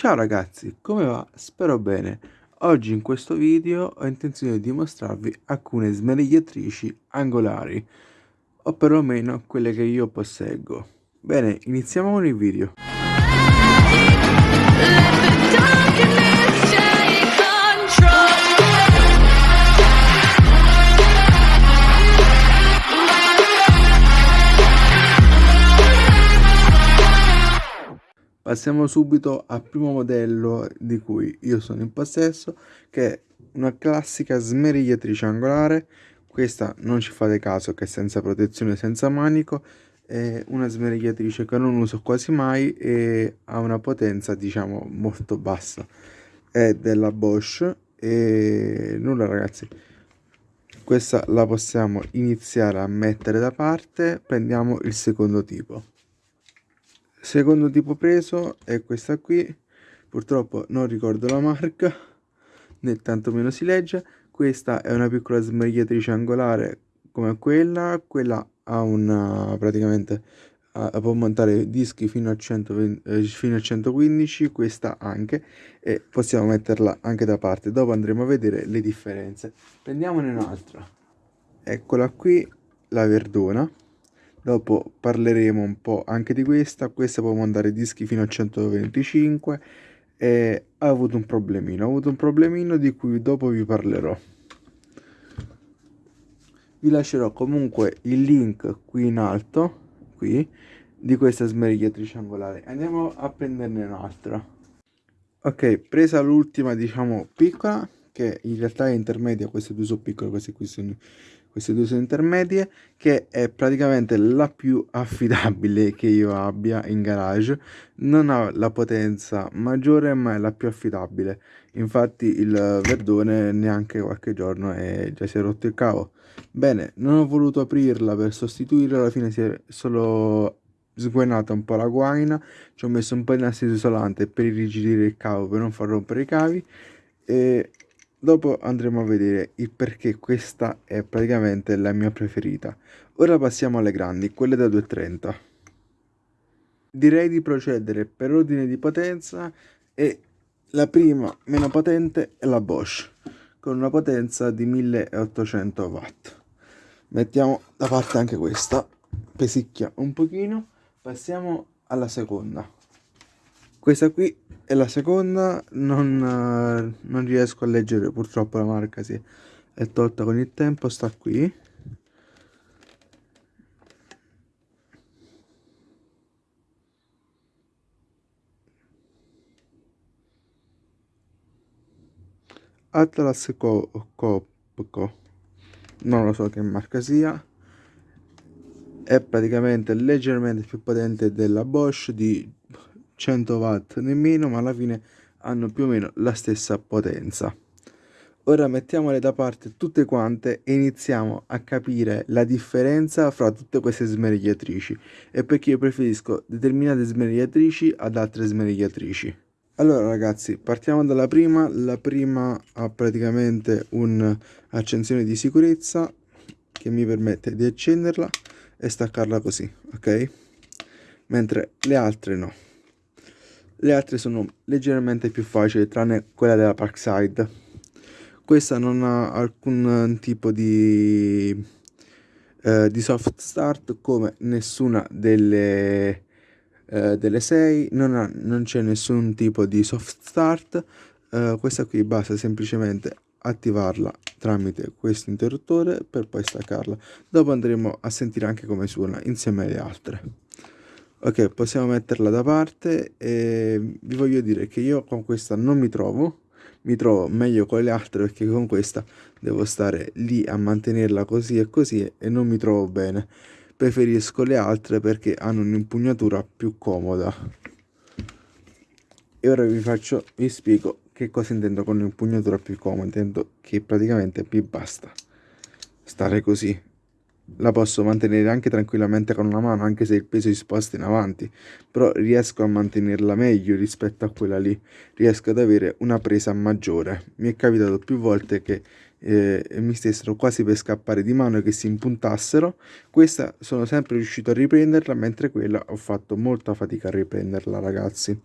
Ciao ragazzi, come va? Spero bene. Oggi in questo video ho intenzione di mostrarvi alcune smerigliatrici angolari, o perlomeno quelle che io posseggo. Bene, iniziamo con il video. Passiamo subito al primo modello di cui io sono in possesso, che è una classica smerigliatrice angolare. Questa non ci fate caso che è senza protezione, senza manico, è una smerigliatrice che non uso quasi mai e ha una potenza diciamo molto bassa. È della Bosch e nulla ragazzi. Questa la possiamo iniziare a mettere da parte, prendiamo il secondo tipo secondo tipo preso è questa qui. Purtroppo non ricordo la marca né tantomeno si legge. Questa è una piccola smerigliatrice angolare come quella. Quella ha una praticamente uh, può montare dischi fino a, 120, eh, fino a 115 questa anche e possiamo metterla anche da parte. Dopo andremo a vedere le differenze. Prendiamone un'altra. Eccola qui la verdona dopo parleremo un po' anche di questa. Questa può mandare dischi fino a 125 e ha avuto un problemino ha avuto un problemino di cui dopo vi parlerò. Vi lascerò comunque il link qui in alto qui di questa smerigliatrice angolare andiamo a prenderne un'altra. Ok presa l'ultima diciamo piccola che in realtà è intermedia queste due sono piccole queste qui sono queste due sono intermedie che è praticamente la più affidabile che io abbia in garage. Non ha la potenza maggiore ma è la più affidabile. Infatti il verdone neanche qualche giorno e già si è rotto il cavo. Bene non ho voluto aprirla per sostituirla alla fine si è solo sguainata un po' la guaina. Ci ho messo un po' di nastro isolante per irrigidire il cavo per non far rompere i cavi. E Dopo andremo a vedere il perché questa è praticamente la mia preferita. Ora passiamo alle grandi, quelle da 230. Direi di procedere per ordine di potenza e la prima meno potente è la Bosch con una potenza di 1800 watt. Mettiamo da parte anche questa, pesicchia un pochino, passiamo alla seconda. Questa qui è la seconda, non, non riesco a leggere purtroppo la marca, si è tolta con il tempo, sta qui. Atlas Copco, non lo so che marca sia, è praticamente leggermente più potente della Bosch di 100 watt nemmeno ma alla fine hanno più o meno la stessa potenza. Ora mettiamole da parte tutte quante e iniziamo a capire la differenza fra tutte queste smerigliatrici e perché io preferisco determinate smerigliatrici ad altre smerigliatrici allora ragazzi partiamo dalla prima. La prima ha praticamente un'accensione di sicurezza che mi permette di accenderla e staccarla così ok? Mentre le altre no le altre sono leggermente più facili tranne quella della Parkside. Questa non ha alcun tipo di, eh, di soft start come nessuna delle, eh, delle 6 non, non c'è nessun tipo di soft start. Eh, questa qui basta semplicemente attivarla tramite questo interruttore per poi staccarla. Dopo andremo a sentire anche come suona insieme alle altre ok possiamo metterla da parte e vi voglio dire che io con questa non mi trovo mi trovo meglio con le altre perché con questa devo stare lì a mantenerla così e così e non mi trovo bene. Preferisco le altre perché hanno un'impugnatura più comoda. E ora vi faccio vi spiego che cosa intendo con un'impugnatura più comoda. Intendo che praticamente mi basta stare così la posso mantenere anche tranquillamente con una mano anche se il peso si sposta in avanti però riesco a mantenerla meglio rispetto a quella lì. Riesco ad avere una presa maggiore. Mi è capitato più volte che eh, mi stessero quasi per scappare di mano e che si impuntassero. Questa sono sempre riuscito a riprenderla mentre quella ho fatto molta fatica a riprenderla ragazzi.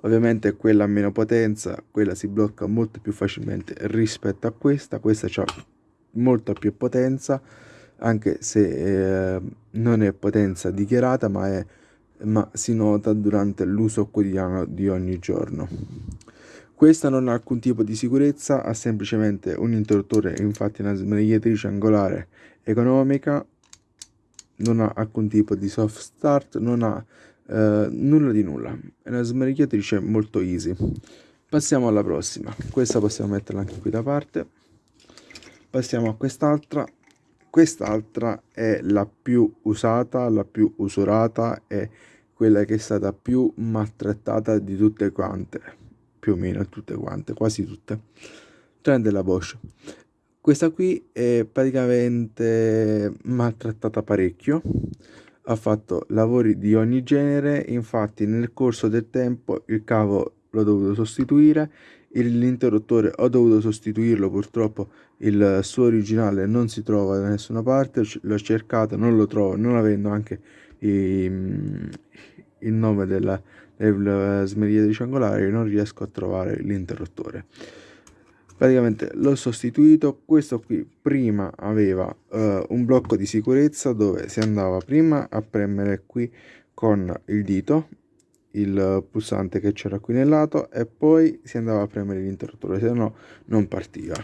Ovviamente quella a meno potenza quella si blocca molto più facilmente rispetto a questa. Questa ha molta più potenza anche se eh, non è potenza dichiarata ma, è, ma si nota durante l'uso quotidiano di ogni giorno. Questa non ha alcun tipo di sicurezza ha semplicemente un interruttore infatti una smerigliatrice angolare economica non ha alcun tipo di soft start non ha eh, nulla di nulla. È una smerigliatrice molto easy. Passiamo alla prossima. Questa possiamo metterla anche qui da parte. Passiamo a quest'altra quest'altra è la più usata la più usurata è quella che è stata più maltrattata di tutte quante più o meno tutte quante quasi tutte tranne della Bosch. Questa qui è praticamente maltrattata parecchio ha fatto lavori di ogni genere infatti nel corso del tempo il cavo l'ho dovuto sostituire l'interruttore ho dovuto sostituirlo purtroppo il suo originale non si trova da nessuna parte l'ho cercato non lo trovo non avendo anche i, il nome della, della smeriglia triangolare non riesco a trovare l'interruttore. Praticamente l'ho sostituito questo qui prima aveva uh, un blocco di sicurezza dove si andava prima a premere qui con il dito il pulsante che c'era qui nel lato e poi si andava a premere l'interruttore se no non partiva.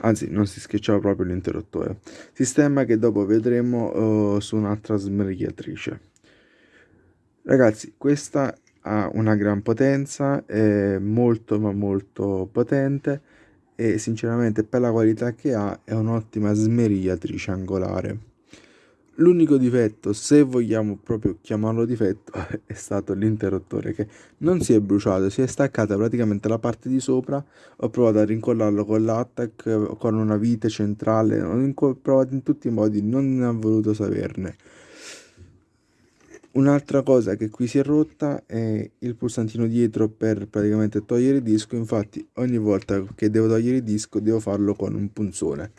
Anzi non si schiacciava proprio l'interruttore. Sistema che dopo vedremo uh, su un'altra smerigliatrice ragazzi questa ha una gran potenza è molto ma molto potente e sinceramente per la qualità che ha è un'ottima smerigliatrice angolare L'unico difetto, se vogliamo proprio chiamarlo difetto, è stato l'interruttore che non si è bruciato, si è staccata praticamente la parte di sopra, ho provato a rincollarlo con l'attack, con una vite centrale, ho provato in tutti i modi, non ne ho voluto saperne. Un'altra cosa che qui si è rotta è il pulsantino dietro per praticamente togliere il disco, infatti ogni volta che devo togliere il disco devo farlo con un punzone.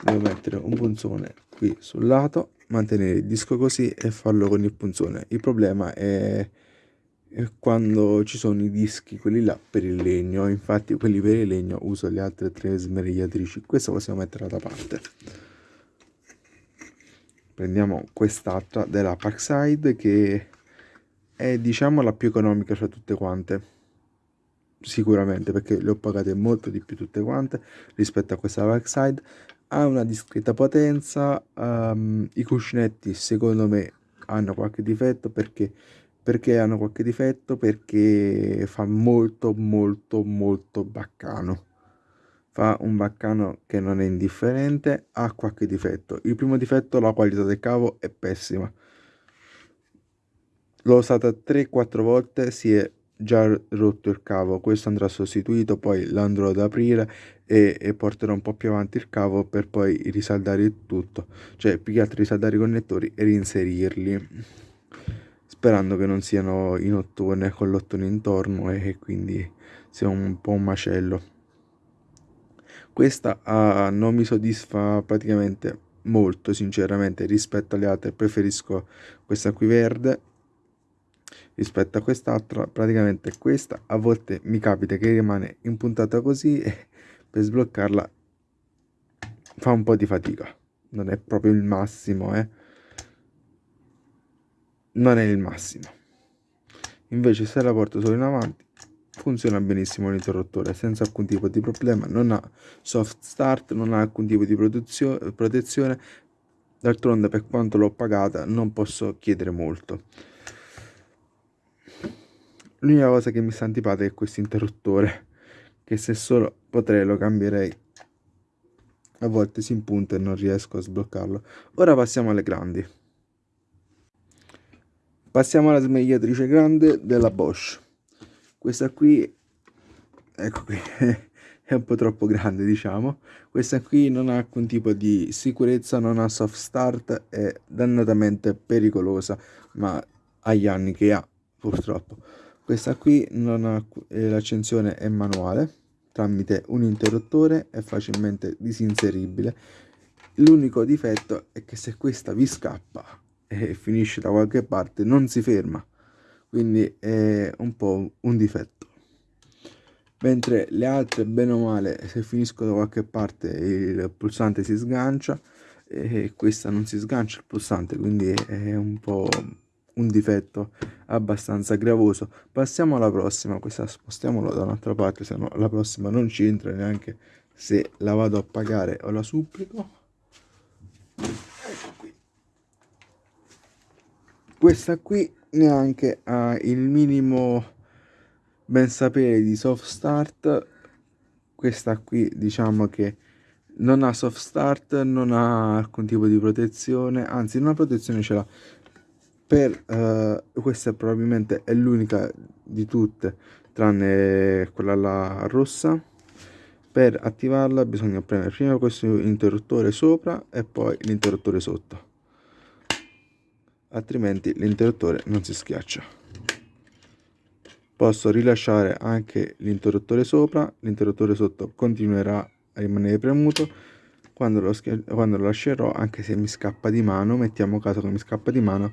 Devo mettere un punzone qui sul lato mantenere il disco così e farlo con il punzone. Il problema è, quando ci sono i dischi quelli là per il legno. Infatti quelli per il legno uso le altre tre smerigliatrici questo possiamo metterla da parte. Prendiamo quest'altra della Parkside che è diciamo la più economica fra tutte quante. Sicuramente perché le ho pagate molto di più tutte quante rispetto a questa Parkside ha una discreta potenza um, i cuscinetti secondo me hanno qualche difetto perché perché hanno qualche difetto? Perché fa molto molto molto baccano. Fa un baccano che non è indifferente ha qualche difetto. Il primo difetto la qualità del cavo è pessima. L'ho usata 3-4 volte si è già rotto il cavo. Questo andrà sostituito poi l'andrò ad aprire e, e, porterò un po' più avanti il cavo per poi risaldare tutto. Cioè più che altro risaldare i connettori e reinserirli sperando che non siano in ottone con l'ottone intorno e quindi sia un po' un macello. Questa uh, non mi soddisfa praticamente molto sinceramente rispetto alle altre. Preferisco questa qui verde rispetto a quest'altra praticamente questa a volte mi capita che rimane impuntata così e per sbloccarla fa un po' di fatica. Non è proprio il massimo eh. Non è il massimo. Invece se la porto solo in avanti funziona benissimo l'interruttore senza alcun tipo di problema. Non ha soft start non ha alcun tipo di protezione. D'altronde per quanto l'ho pagata non posso chiedere molto L'unica cosa che mi sta antipatica è questo interruttore, che se solo potrei lo cambierei. A volte si impunta e non riesco a sbloccarlo. Ora passiamo alle grandi. Passiamo alla smerigliatrice grande della Bosch. Questa qui, ecco qui, è un po' troppo grande diciamo. Questa qui non ha alcun tipo di sicurezza, non ha soft start, è dannatamente pericolosa, ma agli anni che ha purtroppo questa qui non ha eh, l'accensione è manuale tramite un interruttore è facilmente disinseribile. L'unico difetto è che se questa vi scappa e finisce da qualche parte non si ferma. Quindi è un po' un difetto. Mentre le altre bene o male se finisco da qualche parte il pulsante si sgancia e questa non si sgancia il pulsante quindi è un po' un difetto abbastanza gravoso. Passiamo alla prossima questa spostiamola da un'altra parte se no la prossima non ci entra neanche se la vado a pagare o la supplico. Ecco qui. Questa qui neanche ha il minimo ben sapere di soft start. Questa qui diciamo che non ha soft start non ha alcun tipo di protezione anzi una protezione ce l'ha per uh, questa probabilmente è l'unica di tutte tranne quella là rossa. Per attivarla bisogna premere prima questo interruttore sopra e poi l'interruttore sotto. Altrimenti l'interruttore non si schiaccia. Posso rilasciare anche l'interruttore sopra l'interruttore sotto continuerà a rimanere premuto. Quando lo, quando lo lascerò anche se mi scappa di mano mettiamo caso che mi scappa di mano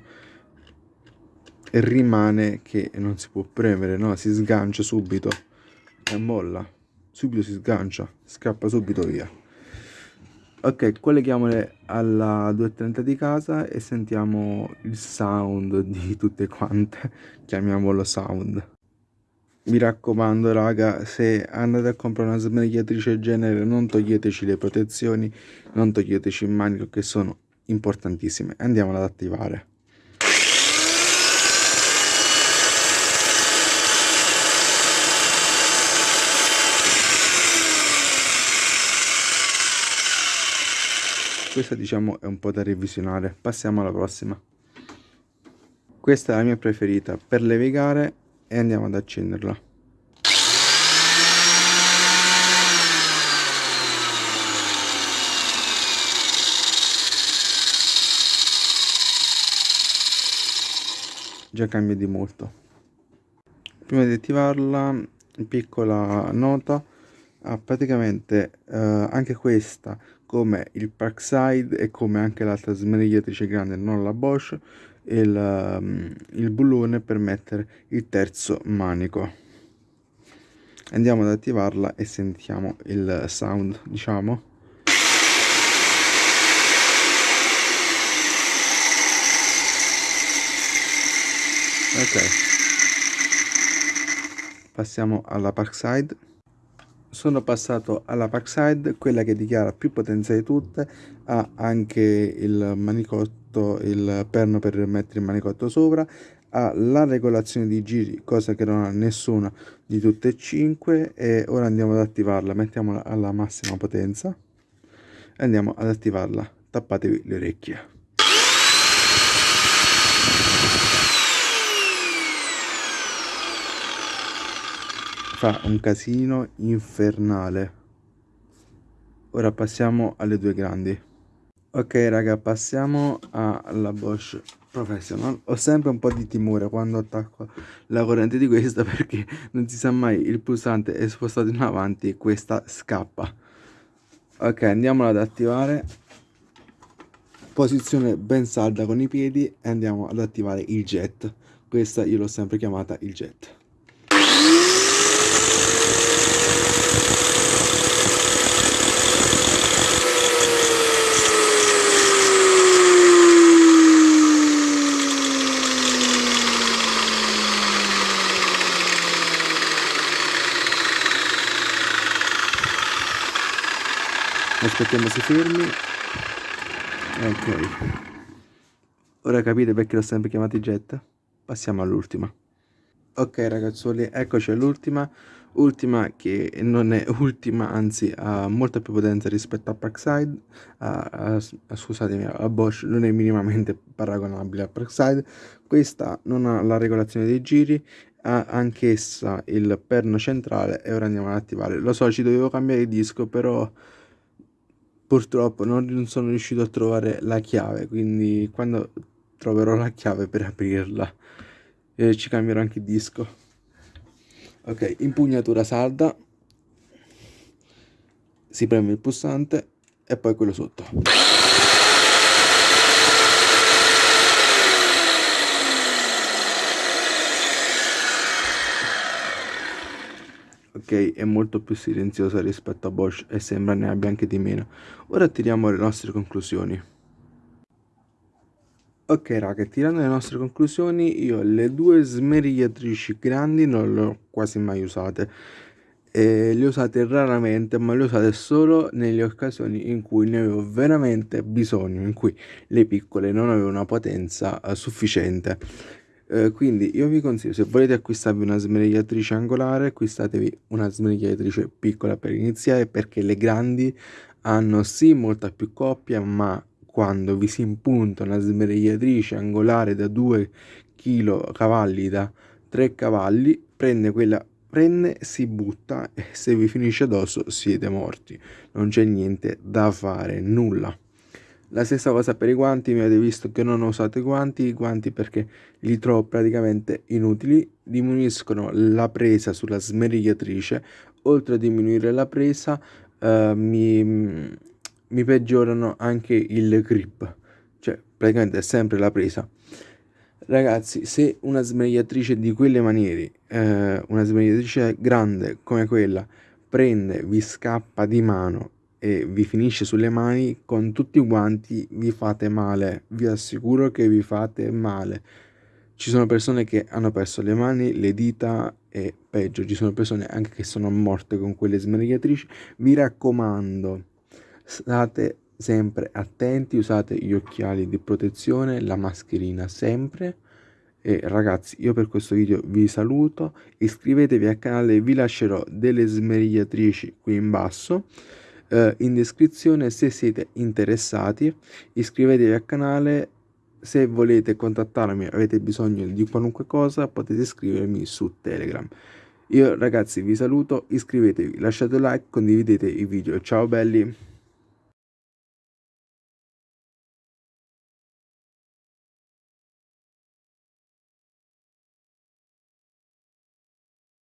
rimane che non si può premere, no? Si sgancia subito e molla. Subito si sgancia, scappa subito via. Ok, colleghiamole alla 230 di casa e sentiamo il sound di tutte quante. Chiamiamolo sound. Mi raccomando raga, se andate a comprare una smerigliatrice genere non toglieteci le protezioni, non toglieteci il manico che sono importantissime. Andiamo ad attivare. Questa diciamo è un po' da revisionare. Passiamo alla prossima. Questa è la mia preferita. Per levigare e andiamo ad accenderla. Già cambia di molto. Prima di attivarla piccola nota. Ah, praticamente eh, anche questa come il Parkside e come anche l'altra smerigliatrice grande, non la Bosch, il, um, il bullone per mettere il terzo manico. Andiamo ad attivarla e sentiamo il sound, diciamo. Ok. Passiamo alla Parkside sono passato alla Parkside, quella che dichiara più potenza di tutte, ha anche il manicotto, il perno per mettere il manicotto sopra, ha la regolazione di giri, cosa che non ha nessuna di tutte e cinque e ora andiamo ad attivarla, mettiamola alla massima potenza e andiamo ad attivarla, tappatevi le orecchie. Fa un casino infernale. Ora passiamo alle due grandi. Ok raga passiamo alla Bosch Professional. Ho sempre un po' di timore quando attacco la corrente di questa perché non si sa mai il pulsante è spostato in avanti e questa scappa. Ok andiamola ad attivare. Posizione ben salda con i piedi e andiamo ad attivare il jet. Questa io l'ho sempre chiamata il jet aspettiamo si fermi. Ok. Ora capite perché l'ho sempre chiamato jet. Passiamo all'ultima. Ok ragazzoli eccoci all'ultima. Ultima che non è ultima anzi ha molta più potenza rispetto a Parkside. A, a, scusatemi a Bosch non è minimamente paragonabile a Parkside. Questa non ha la regolazione dei giri ha anch'essa il perno centrale e ora andiamo ad attivare. Lo so ci dovevo cambiare disco però purtroppo non sono riuscito a trovare la chiave quindi quando troverò la chiave per aprirla eh, ci cambierò anche il disco. Ok impugnatura salda. Si preme il pulsante e poi quello sotto ok è molto più silenziosa rispetto a Bosch e sembra ne abbia anche di meno. Ora tiriamo le nostre conclusioni. Ok raga tirando le nostre conclusioni io le due smerigliatrici grandi non le ho quasi mai usate. E le usate raramente ma le usate solo nelle occasioni in cui ne avevo veramente bisogno in cui le piccole non avevano una potenza uh, sufficiente eh, quindi io vi consiglio se volete acquistarvi una smerigliatrice angolare acquistatevi una smerigliatrice piccola per iniziare perché le grandi hanno sì molta più coppia ma quando vi si impunta una smerigliatrice angolare da 2 kg cavalli da 3 cavalli prende quella prende si butta e se vi finisce addosso siete morti. Non c'è niente da fare nulla la stessa cosa per i guanti, mi avete visto che non ho usato i guanti, i guanti perché li trovo praticamente inutili, diminuiscono la presa sulla smerigliatrice, oltre a diminuire la presa eh, mi, mi peggiorano anche il grip, cioè praticamente è sempre la presa. Ragazzi, se una smerigliatrice di quelle maniere, eh, una smerigliatrice grande come quella, prende, vi scappa di mano e vi finisce sulle mani con tutti i guanti vi fate male. Vi assicuro che vi fate male. Ci sono persone che hanno perso le mani le dita e peggio ci sono persone anche che sono morte con quelle smerigliatrici vi raccomando state sempre attenti usate gli occhiali di protezione la mascherina sempre. E ragazzi io per questo video vi saluto iscrivetevi al canale vi lascerò delle smerigliatrici qui in basso eh, in descrizione se siete interessati iscrivetevi al canale. Se volete contattarmi avete bisogno di qualunque cosa potete scrivermi su telegram. Io ragazzi vi saluto. Iscrivetevi lasciate like condividete i video. Ciao belli